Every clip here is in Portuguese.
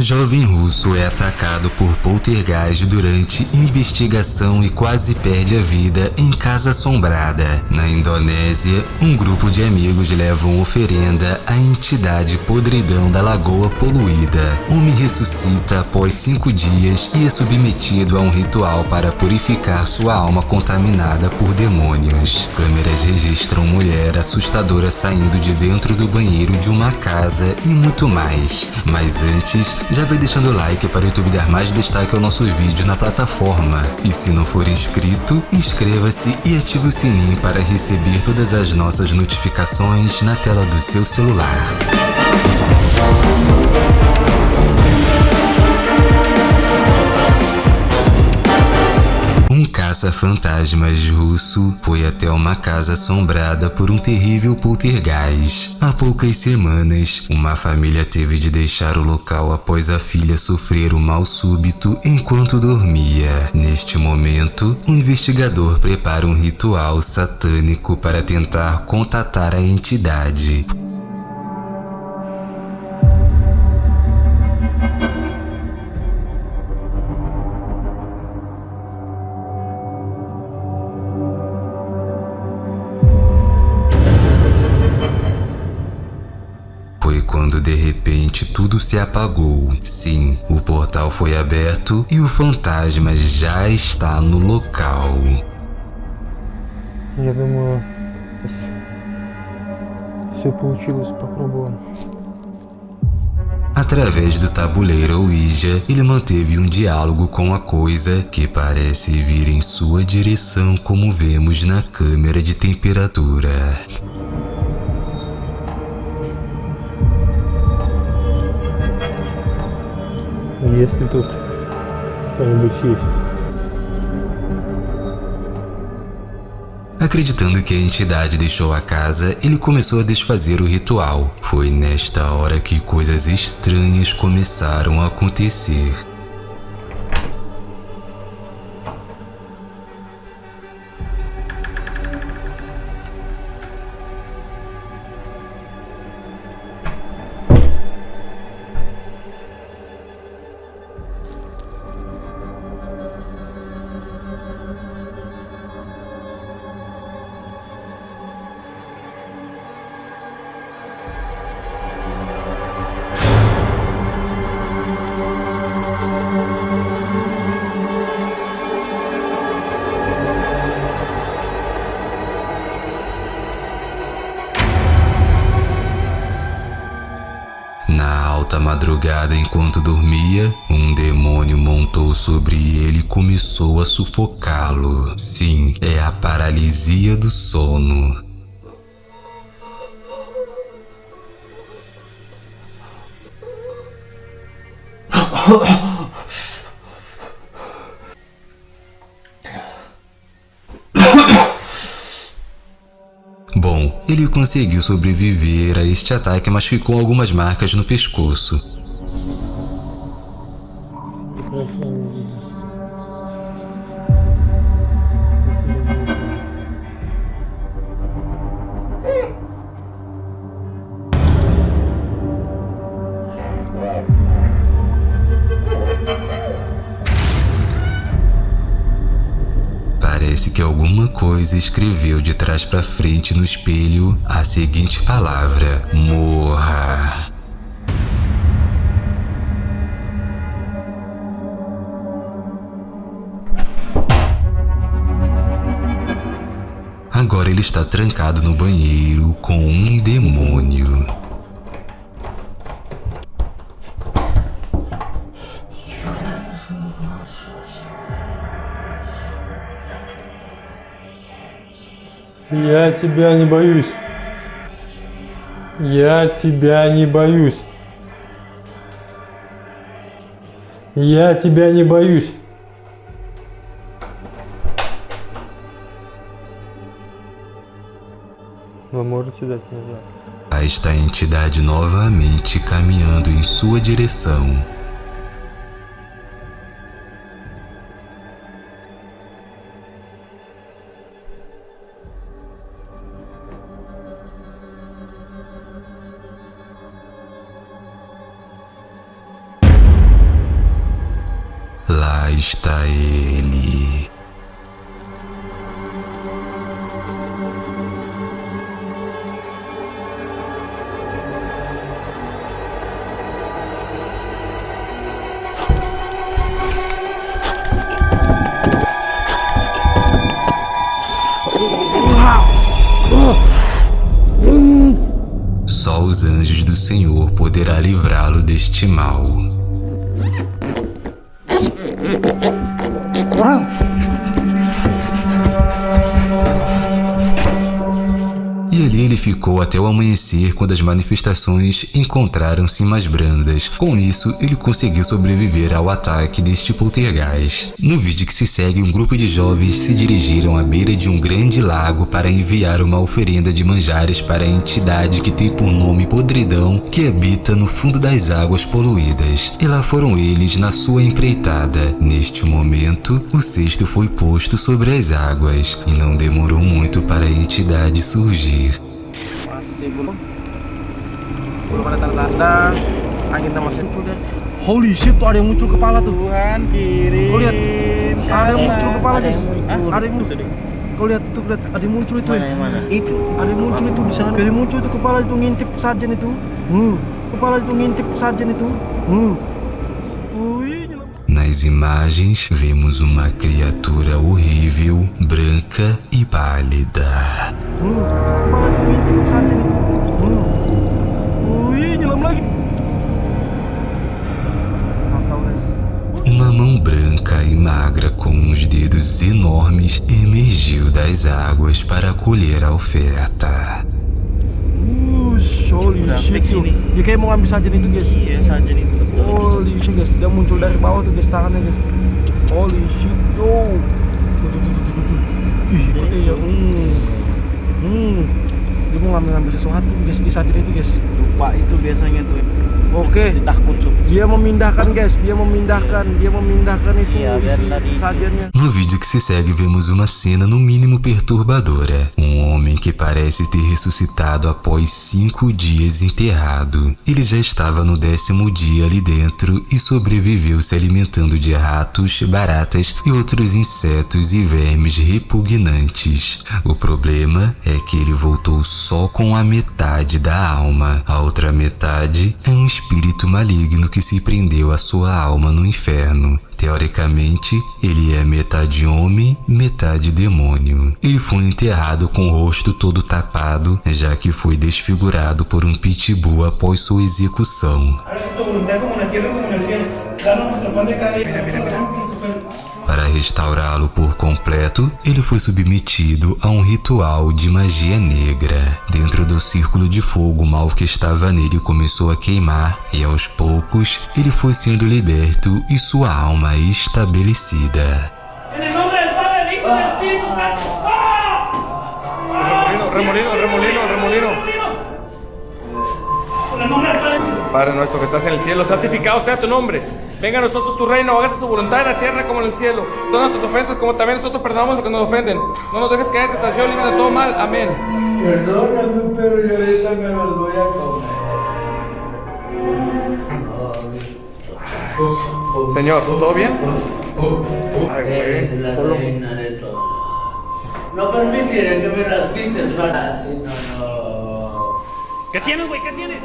Jovem russo é atacado por poltergeist durante investigação e quase perde a vida em casa assombrada. Na Indonésia, um grupo de amigos levam oferenda à entidade podridão da lagoa poluída. Homem ressuscita após cinco dias e é submetido a um ritual para purificar sua alma contaminada por demônios. Câmeras registram mulher assustadora saindo de dentro do banheiro de uma casa e muito mais. Mas antes, já vai deixando o like para o YouTube dar mais destaque ao nosso vídeo na plataforma. E se não for inscrito, inscreva-se e ative o sininho para receber todas as nossas notificações na tela do seu celular. Caça-fantasmas russo foi até uma casa assombrada por um terrível poltergeist. Há poucas semanas, uma família teve de deixar o local após a filha sofrer um mal súbito enquanto dormia. Neste momento, um investigador prepara um ritual satânico para tentar contatar a entidade. tudo se apagou. Sim, o portal foi aberto e o fantasma já está no local. Я думаю, все получилось, попробуем. Através do tabuleiro Ouija, ele manteve um diálogo com a coisa que parece vir em sua direção como vemos na câmera de temperatura. Acreditando que a entidade deixou a casa, ele começou a desfazer o ritual. Foi nesta hora que coisas estranhas começaram a acontecer. Enquanto dormia, um demônio montou sobre ele e começou a sufocá-lo. Sim, é a paralisia do sono. Bom, ele conseguiu sobreviver a este ataque, mas ficou algumas marcas no pescoço. Que alguma coisa escreveu de trás para frente no espelho a seguinte palavra: Morra. Agora ele está trancado no banheiro com um demônio. Я тебя не боюсь. Я тебя не боюсь. Я тебя не боюсь. Вы можете дать назад. Aí está a entidade novamente caminhando em sua direção. Está ele. Só os anjos do Senhor poderá livrá-lo deste mal. Ficou até o amanhecer quando as manifestações encontraram-se mais brandas. Com isso, ele conseguiu sobreviver ao ataque deste poltergeist. No vídeo que se segue, um grupo de jovens se dirigiram à beira de um grande lago para enviar uma oferenda de manjares para a entidade que tem por nome Podridão, que habita no fundo das águas poluídas. E lá foram eles na sua empreitada. Neste momento, o cesto foi posto sobre as águas e não demorou muito para a entidade surgir. Masih belum belum ada tanda-tanda anginnya masih muncul deh holy shit tuh ada yang muncul kepala tuh. Tuhan kirim. Kau lihat ada yang muncul kepala guys. ada yang muncul. Kau lihat itu lihat ada yang muncul itu Mana ya yang mana? itu ada yang muncul itu di sana. Ada yang muncul itu kepala itu ngintip sarjan itu. Hmm. kepala itu ngintip sarjan itu. Hmm. Nas imagens, vemos uma criatura horrível, branca e pálida. Hmm. Magra com uns dedos enormes emergiu das águas para colher a oferta. Holy shit fix tuh. ini. Dia kayak mau ambil sajen itu guys Iya saja itu. Holy shit guys, dia muncul dari bawah tuh guys tangannya guys Holy shit, yo Tuh, tuh, tuh, tuh, tuh, tuh. Ih, kok dia, hmm Hmm Dia mau ngambil-ngambil sesuatu guys di sajen itu guys Lupa itu biasanya tuh. Oke, Ditakut sup. dia memindahkan guys, dia memindahkan, dia memindahkan itu isi sajennya No vídeo que se segue, vemos uma cena no mínimo perturbadora. Um homem que parece ter ressuscitado após cinco dias enterrado. Ele já estava no décimo dia ali dentro e sobreviveu se alimentando de ratos, baratas e outros insetos e vermes repugnantes. O problema é que ele voltou só com a metade da alma. A outra metade é um espírito maligno que se prendeu à sua alma no inferno. Teoricamente, ele é metade homem, metade demônio. Ele foi enterrado com o rosto todo tapado, já que foi desfigurado por um pitbull após sua execução. Mira, mira, mira. Para restaurá-lo por completo, ele foi submetido a um ritual de magia negra. Dentro do círculo de fogo, o mal que estava nele começou a queimar, e aos poucos ele foi sendo liberto e sua alma estabelecida. En el Padre. Nuestro que estás en el cielo, santificado sea tu nombre. Venga a nosotros tu reino, hágase su voluntad en la tierra como en el cielo. Todas nuestras ofensas como también nosotros perdonamos a los que nos ofenden. No nos dejes caer en tentación, libre de todo mal. Amén. Perdóname, pero yo ahorita me los voy a comer. Señor, ¿todo bien? Ay, güey. la reina de todo. No permitiré que me las quites, ¿verdad? Así no, no. ¿Qué tienes, güey? ¿Qué tienes?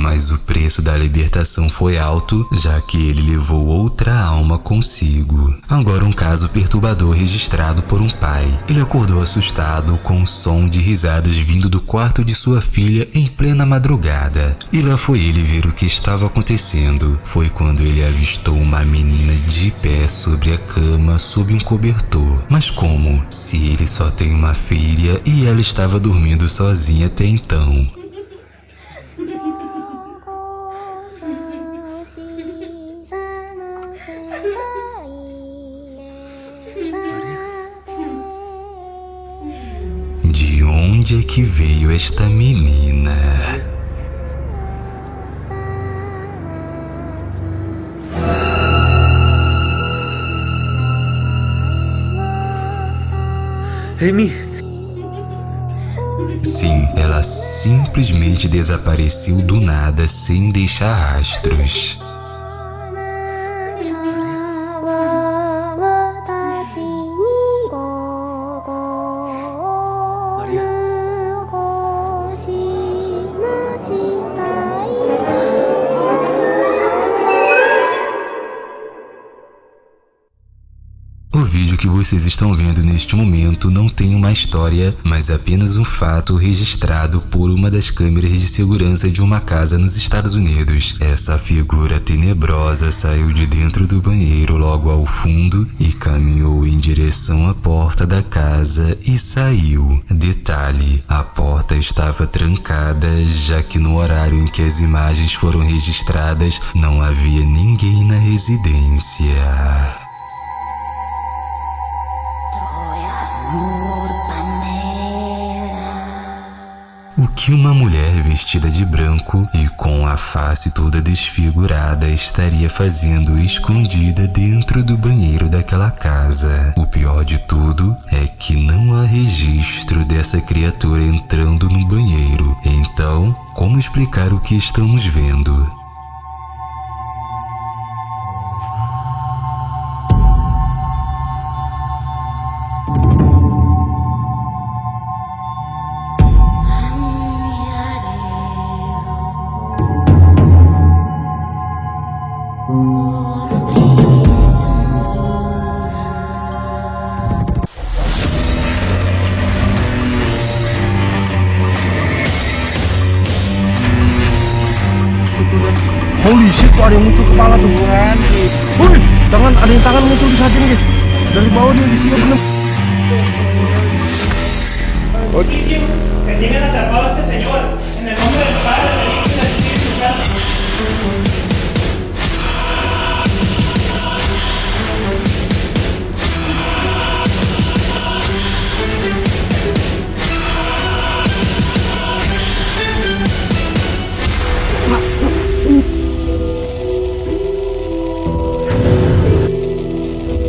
Mas o preço da libertação foi alto, já que ele levou outra alma consigo. Agora um caso perturbador registrado por um pai. Ele acordou assustado com um som de risadas vindo do quarto de sua filha em plena madrugada. E lá foi ele ver o que estava acontecendo. Foi quando ele avistou uma menina de pé sobre a cama sob um cobertor. Mas como? Se ele só tem uma filha e ela estava dormindo sozinha até então. Onde é que veio esta menina? Amy, Sim, ela simplesmente desapareceu do nada sem deixar rastros. Vocês estão vendo neste momento não tem uma história, mas apenas um fato registrado por uma das câmeras de segurança de uma casa nos Estados Unidos. Essa figura tenebrosa saiu de dentro do banheiro logo ao fundo e caminhou em direção à porta da casa e saiu. Detalhe: a porta estava trancada, já que no horário em que as imagens foram registradas não havia ninguém na residência. Que uma mulher vestida de branco e com a face toda desfigurada estaria fazendo escondida dentro do banheiro daquela casa? O pior de tudo é que não há registro dessa criatura entrando no banheiro. Então, como explicar o que estamos vendo? Kepala tuh. Wih, tangan ada yang tangan muncul di saat ini, guys. Dari bawah dia isinya bener. sitio